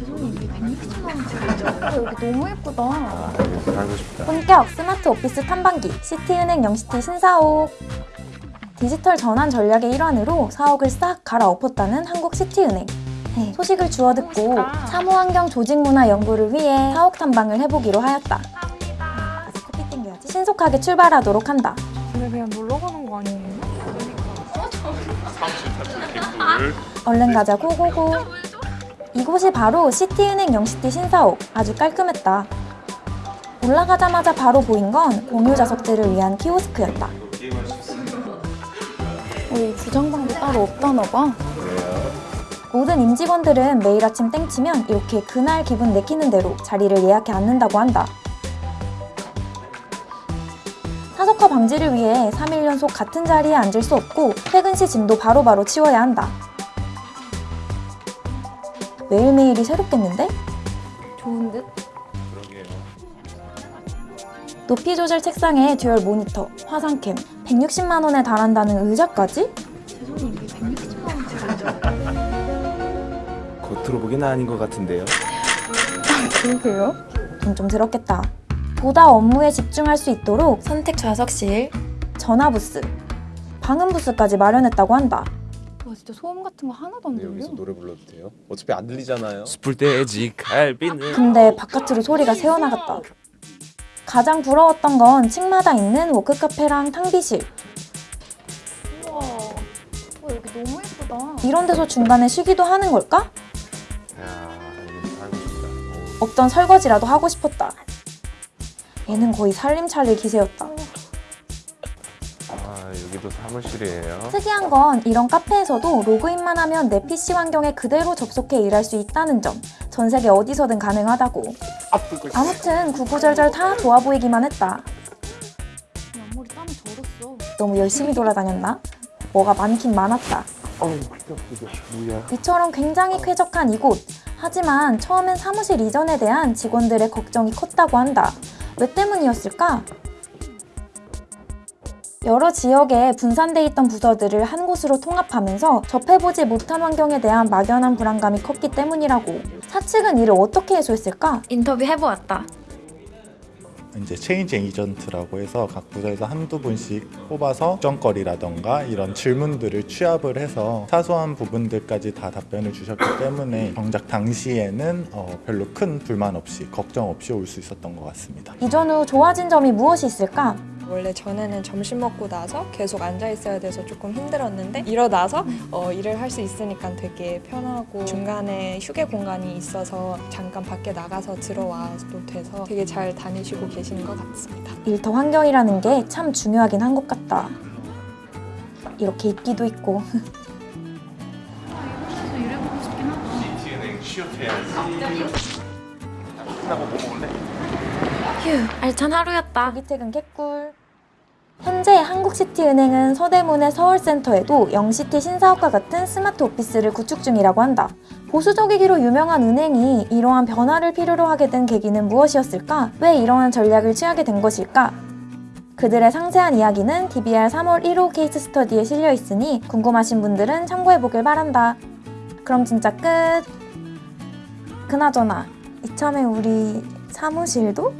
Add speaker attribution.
Speaker 1: 죄송해요. 이게 160만 원짜리죠? 여기 너무 예쁘다.
Speaker 2: 아, 여기 살고 싶다.
Speaker 3: 본격 스마트 오피스 탐방기 시티은행 영시티 신사옥 디지털 전환 전략의 일환으로 사옥을 싹 갈아엎었다는 한국 시티은행 네, 소식을 주워 듣고. 사무환경 조직문화 연구를 위해 사옥 탐방을 해보기로 하였다 커피 땡겨야지 신속하게 출발하도록 한다
Speaker 1: 근데 그냥 놀러 가는 거 아니에요?
Speaker 3: 얼른 가자 고고고 이곳이 바로 시티은행 영시티 신사옥. 아주 깔끔했다. 올라가자마자 바로 보인 건 공유 좌석들을 위한 키오스크였다. 우리 부정방도 따로 없다나 봐. 모든 임직원들은 매일 아침 땡치면 이렇게 그날 기분 내키는 대로 자리를 예약해 앉는다고 한다. 사석화 방지를 위해 3일 연속 같은 자리에 앉을 수 없고 퇴근 시 짐도 바로바로 치워야 한다 매일매일이 새롭겠는데? 좋은 듯?
Speaker 2: 그러게요.
Speaker 3: 높이 조절 책상에 dual 모니터, 화상캠, 160만 원에 달한다는 의자까지?
Speaker 1: 죄송해요. 이게 160만 원짜리죠?
Speaker 2: 겉으로 보기는 아닌 것 같은데요.
Speaker 1: 그러게요.
Speaker 3: 돈 좀 들었겠다. 보다 업무에 집중할 수 있도록 선택 좌석실, 전화 부스, 방음 부스까지 마련했다고 한다.
Speaker 1: 와 진짜 소음 같은 거 하나도 안
Speaker 2: 근데
Speaker 1: 들려.
Speaker 2: 여기서 노래 불러도 돼요? 어차피 안 들리잖아요. 숯불 돼지 갈비는
Speaker 3: 근데 바깥으로 소리가 새어나갔다. 가장 부러웠던 건 층마다 있는 워크카페랑 탕비실.
Speaker 1: 우와. 와 여기 너무 예쁘다.
Speaker 3: 이런 데서 중간에 쉬기도 하는 걸까?
Speaker 2: 야, 여기 살고 싶다.
Speaker 3: 없던 설거지라도 하고 싶었다. 얘는 거의 살림살이 기세였다.
Speaker 2: 아, 여기도 사무실이에요.
Speaker 3: 특이한 건 이런 카페에서도 로그인만 하면 내 PC 환경에 그대로 접속해 일할 수 있다는 점. 전 세계 어디서든 가능하다고. 아무튼 구구절절 다 좋아 보이기만 했다.
Speaker 1: 앞머리 땀이 젖었어.
Speaker 3: 너무 열심히 돌아다녔나? 뭐가 많긴 많았다. 이처럼 굉장히 쾌적한 이곳. 하지만 처음엔 사무실 이전에 대한 직원들의 걱정이 컸다고 한다. 왜 때문이었을까? 여러 지역에 분산돼 있던 부서들을 한 곳으로 통합하면서 접해보지 못한 환경에 대한 막연한 불안감이 컸기 때문이라고. 사측은 이를 어떻게 해소했을까? 인터뷰 해보았다.
Speaker 4: 이제 change agent라고 해서 각 부서에서 한두 분씩 뽑아서 걱정거리라던가 이런 질문들을 취합을 해서 사소한 부분들까지 다 답변을 주셨기 때문에 정작 당시에는 어, 별로 큰 불만 없이 걱정 없이 올 수 있었던 것 같습니다.
Speaker 3: 이전 후 좋아진 점이 무엇이 있을까?
Speaker 5: 원래 전에는 점심 먹고 나서 계속 앉아 있어야 돼서 조금 힘들었는데 일어나서 어, 일을 할 수 있으니까 되게 편하고 중간에 휴게 공간이 있어서 잠깐 밖에 나가서 들어와도 돼서 되게 잘 다니시고 계시는 것 같습니다.
Speaker 3: 일터 환경이라는 게 참 중요하긴 한 것 같다. 이렇게 입기도 있고.
Speaker 2: 끝나고 뭐?
Speaker 3: 휴, 알찬 하루였다. 조기 퇴근 개꿀. 현재 한국시티은행은 서대문의 서울센터에도 영시티 신사옥과 같은 스마트 오피스를 구축 중이라고 한다. 보수적이기로 유명한 은행이 이러한 변화를 필요로 하게 된 계기는 무엇이었을까? 왜 이러한 전략을 취하게 된 것일까? 그들의 상세한 이야기는 DBR 3월 1호 케이스 스터디에 실려 있으니 궁금하신 분들은 참고해보길 바란다. 그럼 진짜 끝! 그나저나 이참에 우리 사무실도